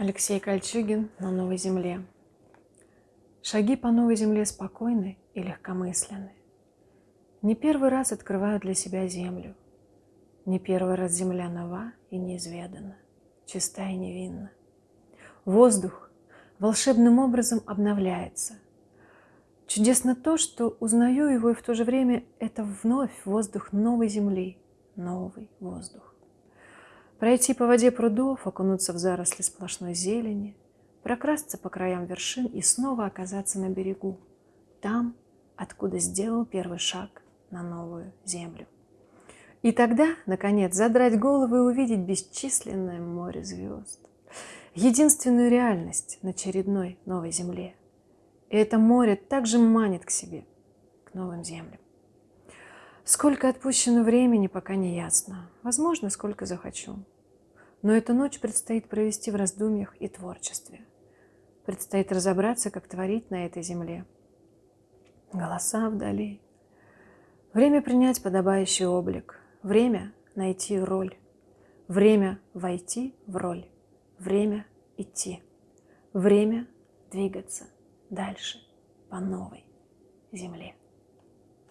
Алексей Кольчугин на новой земле. Шаги по новой земле спокойны и легкомысленны. Не первый раз открываю для себя землю. Не первый раз земля нова и неизведана, чиста и невинна. Воздух волшебным образом обновляется. Чудесно то, что узнаю его, и в то же время это вновь воздух новой земли, новый воздух. Пройти по воде прудов, окунуться в заросли сплошной зелени, прокрасться по краям вершин и снова оказаться на берегу, там, откуда сделал первый шаг на новую землю. И тогда, наконец, задрать голову и увидеть бесчисленное море звезд, единственную реальность на очередной новой земле. И это море также манит к себе, к новым землям. Сколько отпущено времени, пока не ясно. Возможно, сколько захочу. Но эту ночь предстоит провести в раздумьях и творчестве. Предстоит разобраться, как творить на этой земле. Голоса вдали. Время принять подобающий облик. Время найти роль. Время войти в роль. Время идти. Время двигаться дальше по новой земле.